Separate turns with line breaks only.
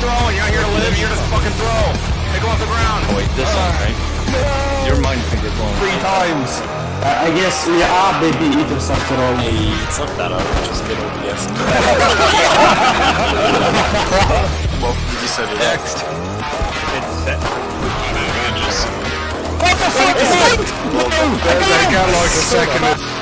throwing. You're not here to live. You're just fucking throw. Pick him off the ground.
Oh, wait, this one, right? Your mind finger blown.
Three times.
Uh, I guess we are ah, baby eaters after all.
Hey, it's not that hard, just get OBS. well, you just said it.
Next.
It's set.
That got like a second.